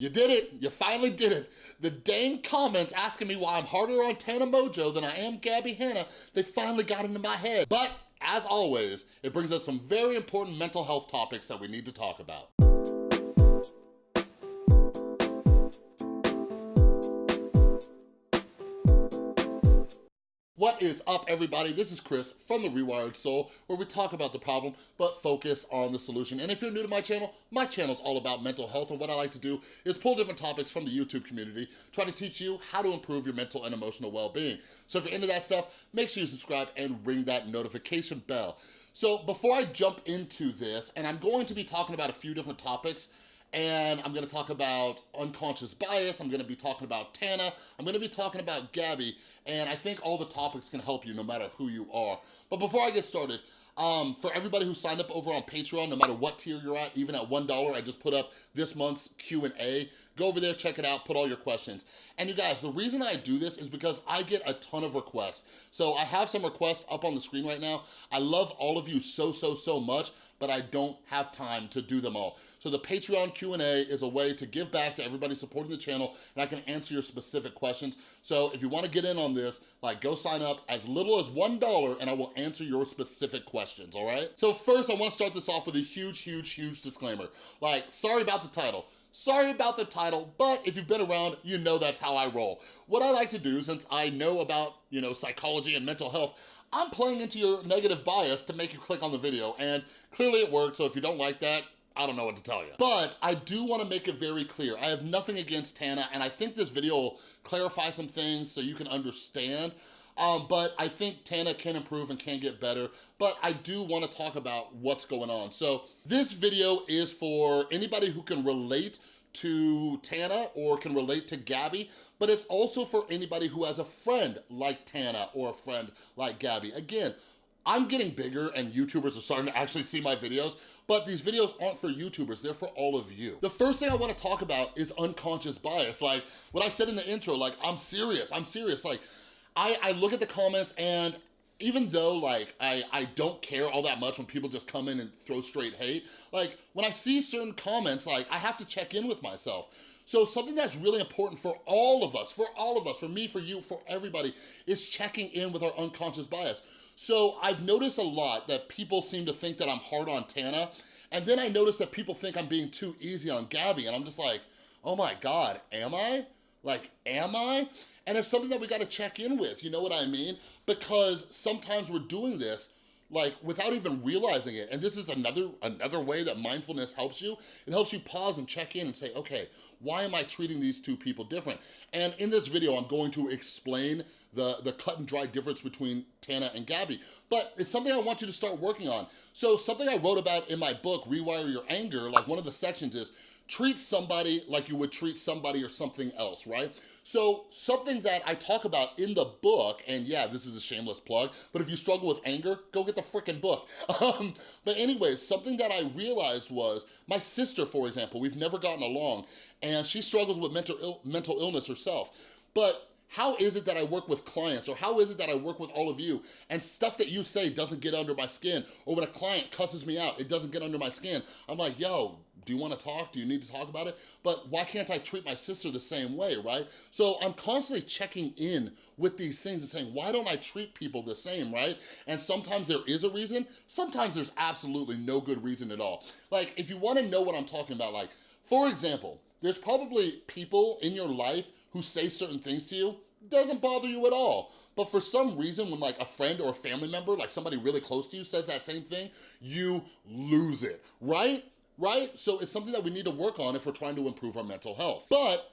You did it, you finally did it. The dang comments asking me why I'm harder on Tana Mongeau than I am Gabbie Hanna, they finally got into my head. But as always, it brings up some very important mental health topics that we need to talk about. What is up, everybody? This is Chris from The Rewired Soul, where we talk about the problem, but focus on the solution. And if you're new to my channel, my channel is all about mental health, and what I like to do is pull different topics from the YouTube community, try to teach you how to improve your mental and emotional well-being. So if you're into that stuff, make sure you subscribe and ring that notification bell. So before I jump into this, and I'm going to be talking about a few different topics, and I'm gonna talk about unconscious bias, I'm gonna be talking about Tana, I'm gonna be talking about Gabbie, and I think all the topics can help you no matter who you are. But before I get started, um, for everybody who signed up over on Patreon, no matter what tier you're at, even at $1, I just put up this month's Q&A. Go over there, check it out, put all your questions. And you guys, the reason I do this is because I get a ton of requests. So I have some requests up on the screen right now. I love all of you so, so, so much but I don't have time to do them all. So the Patreon Q&A is a way to give back to everybody supporting the channel and I can answer your specific questions. So if you wanna get in on this, like go sign up as little as $1 and I will answer your specific questions, all right? So first I wanna start this off with a huge, huge, huge disclaimer. Like, sorry about the title. Sorry about the title, but if you've been around, you know that's how I roll. What I like to do, since I know about, you know, psychology and mental health, I'm playing into your negative bias to make you click on the video, and clearly it worked, so if you don't like that, I don't know what to tell you. But I do wanna make it very clear. I have nothing against Tana, and I think this video will clarify some things so you can understand. Um, but I think Tana can improve and can get better, but I do wanna talk about what's going on. So this video is for anybody who can relate to Tana or can relate to Gabbie, but it's also for anybody who has a friend like Tana or a friend like Gabbie. Again, I'm getting bigger and YouTubers are starting to actually see my videos, but these videos aren't for YouTubers, they're for all of you. The first thing I wanna talk about is unconscious bias. Like what I said in the intro, like I'm serious, I'm serious. Like I, I look at the comments and even though like I, I don't care all that much when people just come in and throw straight hate, like when I see certain comments, like I have to check in with myself. So something that's really important for all of us, for all of us, for me, for you, for everybody, is checking in with our unconscious bias. So I've noticed a lot that people seem to think that I'm hard on Tana, and then I notice that people think I'm being too easy on Gabbie, and I'm just like, oh my God, am I? Like, am I? And it's something that we gotta check in with, you know what I mean? Because sometimes we're doing this like without even realizing it. And this is another another way that mindfulness helps you. It helps you pause and check in and say, okay, why am I treating these two people different? And in this video, I'm going to explain the, the cut and dry difference between Tana and Gabbie. But it's something I want you to start working on. So something I wrote about in my book, Rewire Your Anger, like one of the sections is, treat somebody like you would treat somebody or something else, right? So something that I talk about in the book, and yeah, this is a shameless plug, but if you struggle with anger, go get the freaking book. Um, but anyways, something that I realized was, my sister, for example, we've never gotten along, and she struggles with mental, Ill mental illness herself. But how is it that I work with clients or how is it that I work with all of you and stuff that you say doesn't get under my skin or when a client cusses me out, it doesn't get under my skin. I'm like, yo, do you want to talk? Do you need to talk about it? But why can't I treat my sister the same way, right? So I'm constantly checking in with these things and saying, why don't I treat people the same, right? And sometimes there is a reason, sometimes there's absolutely no good reason at all. Like, if you wanna know what I'm talking about, like, for example, there's probably people in your life who say certain things to you, doesn't bother you at all. But for some reason, when like a friend or a family member, like somebody really close to you says that same thing, you lose it, right? Right? So it's something that we need to work on if we're trying to improve our mental health. But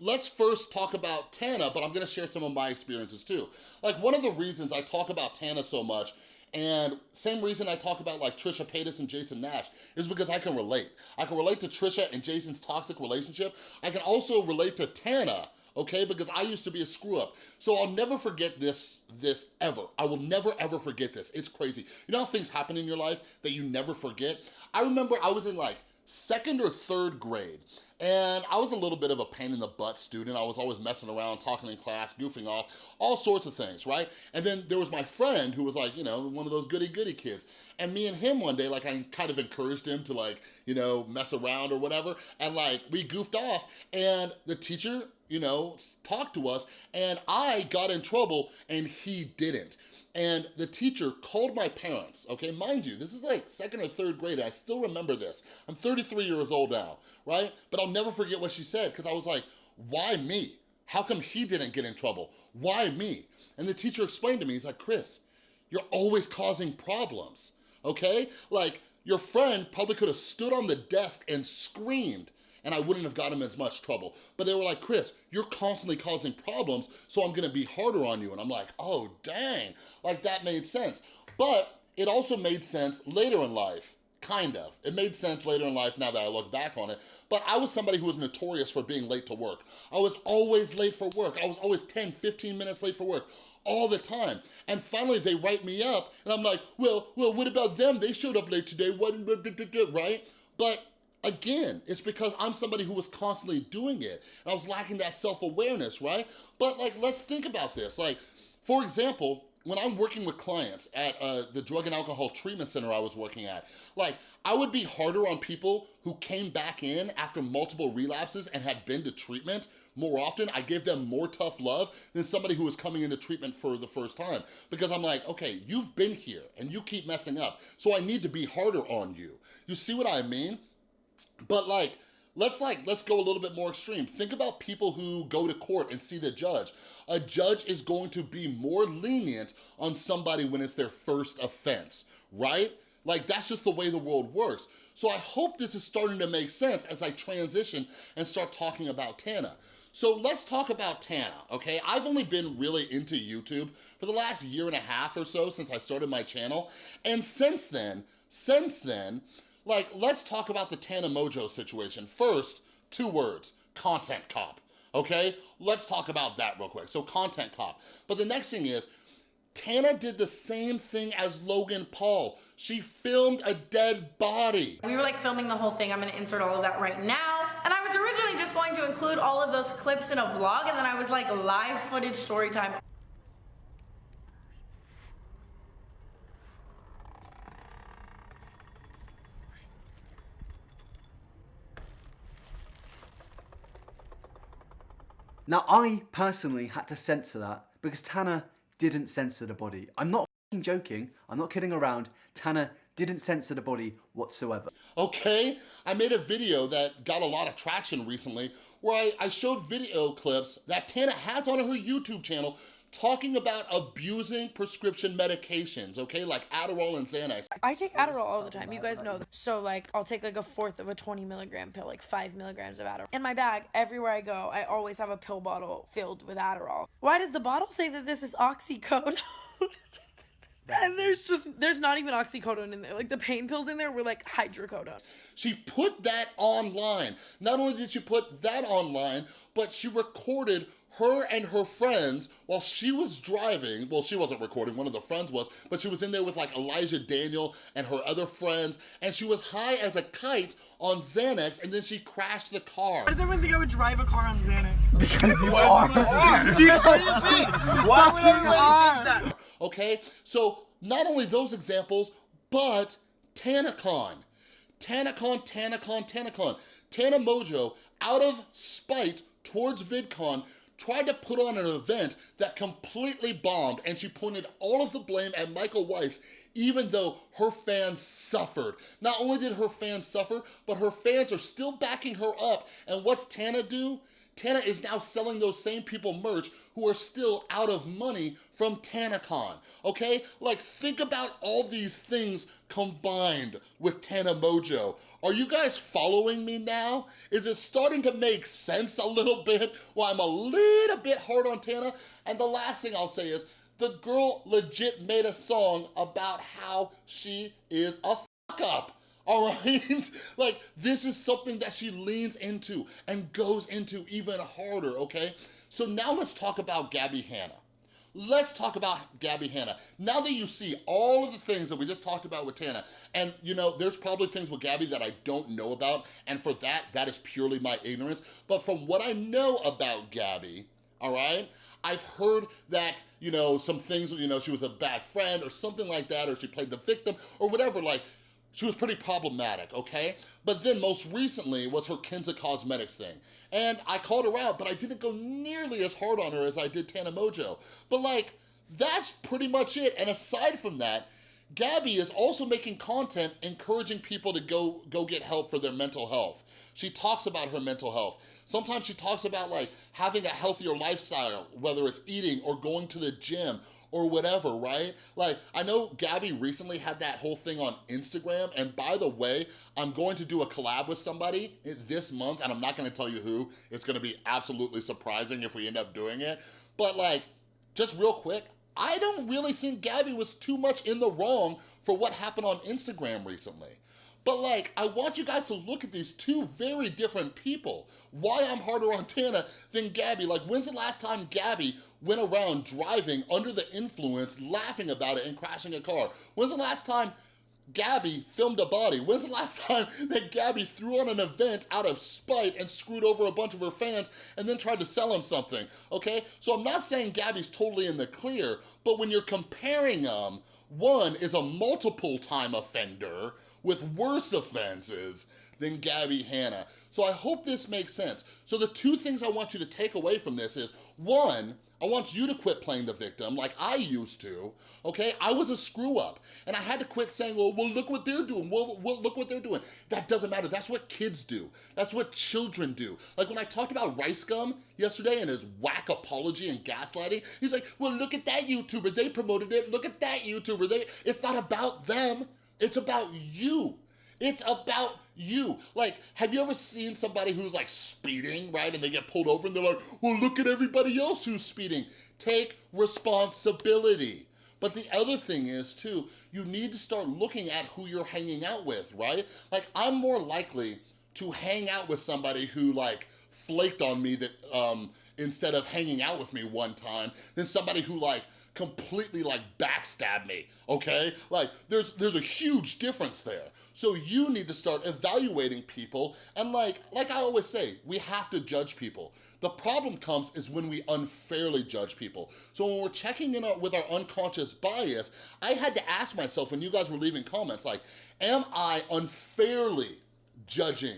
let's first talk about Tana, but I'm gonna share some of my experiences too. Like one of the reasons I talk about Tana so much and same reason I talk about like Trisha Paytas and Jason Nash is because I can relate. I can relate to Trisha and Jason's toxic relationship. I can also relate to Tana okay? Because I used to be a screw up. So I'll never forget this, this ever. I will never ever forget this. It's crazy. You know how things happen in your life that you never forget? I remember I was in like second or third grade. And I was a little bit of a pain in the butt student. I was always messing around, talking in class, goofing off, all sorts of things, right? And then there was my friend who was like, you know, one of those goody goody kids. And me and him one day, like I kind of encouraged him to like, you know, mess around or whatever. And like we goofed off and the teacher, you know, talk to us and I got in trouble and he didn't and the teacher called my parents, okay? Mind you, this is like second or third grade, I still remember this. I'm 33 years old now, right? But I'll never forget what she said because I was like, why me? How come he didn't get in trouble? Why me? And the teacher explained to me, he's like, Chris, you're always causing problems, okay? Like, your friend probably could have stood on the desk and screamed and I wouldn't have gotten as much trouble. But they were like, Chris, you're constantly causing problems, so I'm gonna be harder on you. And I'm like, oh, dang, like that made sense. But it also made sense later in life. Kind of. It made sense later in life now that I look back on it. But I was somebody who was notorious for being late to work. I was always late for work. I was always 10, 15 minutes late for work all the time. And finally they write me up and I'm like, well, well, what about them? They showed up late today, what, right? But Again, it's because I'm somebody who was constantly doing it. And I was lacking that self-awareness, right? But like, let's think about this. Like, for example, when I'm working with clients at uh, the drug and alcohol treatment center I was working at, like I would be harder on people who came back in after multiple relapses and had been to treatment more often. I gave them more tough love than somebody who was coming into treatment for the first time because I'm like, okay, you've been here and you keep messing up, so I need to be harder on you. You see what I mean? But like, let's like, let's go a little bit more extreme. Think about people who go to court and see the judge. A judge is going to be more lenient on somebody when it's their first offense, right? Like that's just the way the world works. So I hope this is starting to make sense as I transition and start talking about Tana. So let's talk about Tana, okay? I've only been really into YouTube for the last year and a half or so since I started my channel. And since then, since then, like, let's talk about the Tana Mongeau situation. First, two words, content cop, okay? Let's talk about that real quick. So content cop. But the next thing is, Tana did the same thing as Logan Paul. She filmed a dead body. We were like filming the whole thing. I'm gonna insert all of that right now. And I was originally just going to include all of those clips in a vlog and then I was like live footage story time. Now, I personally had to censor that because Tana didn't censor the body. I'm not joking, I'm not kidding around. Tana didn't censor the body whatsoever. Okay, I made a video that got a lot of traction recently where I, I showed video clips that Tana has on her YouTube channel talking about abusing prescription medications, okay? Like Adderall and Xanax. I take Adderall all the time. You guys know. So like, I'll take like a fourth of a 20 milligram pill, like five milligrams of Adderall. In my bag, everywhere I go, I always have a pill bottle filled with Adderall. Why does the bottle say that this is oxycodone? and there's just there's not even oxycodone in there like the pain pills in there were like hydrocodone she put that online not only did she put that online but she recorded her and her friends while she was driving, well, she wasn't recording, one of the friends was, but she was in there with like Elijah Daniel and her other friends, and she was high as a kite on Xanax, and then she crashed the car. Why does everyone think I would drive a car on Xanax? Because you are. what do you mean? Why would everybody think that? Okay, so not only those examples, but TanaCon. TanaCon, TanaCon, TanaCon. Tana Mongeau, out of spite towards VidCon, tried to put on an event that completely bombed and she pointed all of the blame at Michael Weist even though her fans suffered. Not only did her fans suffer, but her fans are still backing her up. And what's Tana do? Tana is now selling those same people merch who are still out of money from TanaCon, okay? Like, think about all these things combined with Tana Mongeau. Are you guys following me now? Is it starting to make sense a little bit? Well, I'm a little bit hard on Tana. And the last thing I'll say is, the girl legit made a song about how she is a fuck up all right? like, this is something that she leans into and goes into even harder, okay? So now let's talk about Gabbie Hanna. let's talk about Gabbie Hanna. Now that you see all of the things that we just talked about with Tana, and you know, there's probably things with Gabbie that I don't know about, and for that, that is purely my ignorance. But from what I know about Gabbie, all right, I've heard that, you know, some things, you know, she was a bad friend or something like that, or she played the victim or whatever, like, she was pretty problematic, okay? But then most recently was her Kinsa Cosmetics thing. And I called her out, but I didn't go nearly as hard on her as I did Tana Mongeau. But like, that's pretty much it. And aside from that, Gabbie is also making content encouraging people to go, go get help for their mental health. She talks about her mental health. Sometimes she talks about like having a healthier lifestyle, whether it's eating or going to the gym or whatever, right? Like, I know Gabbie recently had that whole thing on Instagram, and by the way, I'm going to do a collab with somebody this month, and I'm not gonna tell you who. It's gonna be absolutely surprising if we end up doing it. But like, just real quick, I don't really think Gabbie was too much in the wrong for what happened on Instagram recently. But like, I want you guys to look at these two very different people. Why I'm harder on Tana than Gabbie. Like, when's the last time Gabbie went around driving under the influence, laughing about it and crashing a car? When's the last time Gabbie filmed a body. When's the last time that Gabbie threw on an event out of spite and screwed over a bunch of her fans and then tried to sell them something, okay? So I'm not saying Gabbie's totally in the clear, but when you're comparing them, one is a multiple time offender with worse offenses than Gabbie Hanna. So I hope this makes sense. So the two things I want you to take away from this is, one, I want you to quit playing the victim like I used to, okay? I was a screw up and I had to quit saying, well, well look what they're doing, well, well, look what they're doing. That doesn't matter, that's what kids do. That's what children do. Like when I talked about Rice Gum yesterday and his whack apology and gaslighting, he's like, well, look at that YouTuber, they promoted it, look at that YouTuber, they. it's not about them, it's about you. It's about you. Like, have you ever seen somebody who's like speeding, right? And they get pulled over and they're like, well, look at everybody else who's speeding. Take responsibility. But the other thing is too, you need to start looking at who you're hanging out with, right? Like, I'm more likely to hang out with somebody who like flaked on me that um, instead of hanging out with me one time than somebody who like completely like backstab me, okay? Like there's there's a huge difference there. So you need to start evaluating people and like like I always say, we have to judge people. The problem comes is when we unfairly judge people. So when we're checking in with our unconscious bias, I had to ask myself when you guys were leaving comments like, am I unfairly judging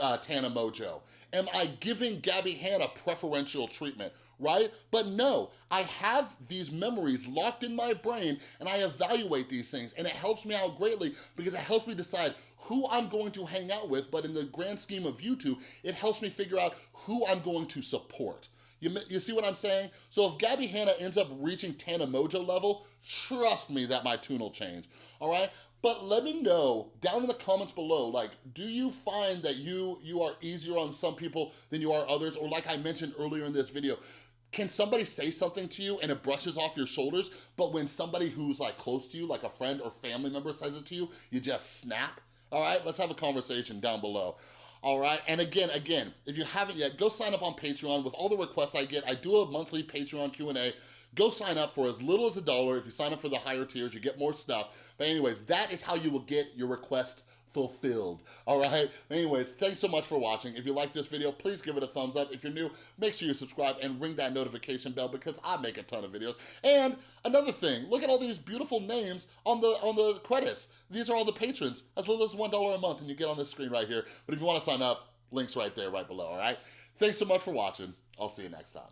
uh, Tana Mongeau? Am I giving Gabbie Hanna preferential treatment, right? But no, I have these memories locked in my brain and I evaluate these things and it helps me out greatly because it helps me decide who I'm going to hang out with, but in the grand scheme of YouTube, it helps me figure out who I'm going to support. You, you see what I'm saying? So if Gabbie Hanna ends up reaching Tana Mongeau level, trust me that my tune will change, all right? But let me know down in the comments below, like, do you find that you, you are easier on some people than you are others? Or like I mentioned earlier in this video, can somebody say something to you and it brushes off your shoulders, but when somebody who's like close to you, like a friend or family member says it to you, you just snap? All right, let's have a conversation down below all right? And again, again, if you haven't yet, go sign up on Patreon. With all the requests I get, I do a monthly Patreon Q&A. Go sign up for as little as a dollar. If you sign up for the higher tiers, you get more stuff. But anyways, that is how you will get your request fulfilled, all right? Anyways, thanks so much for watching. If you like this video, please give it a thumbs up. If you're new, make sure you subscribe and ring that notification bell because I make a ton of videos. And another thing, look at all these beautiful names on the on the credits. These are all the patrons, as little as $1 a month, and you get on this screen right here. But if you wanna sign up, links right there, right below, all right? Thanks so much for watching. I'll see you next time.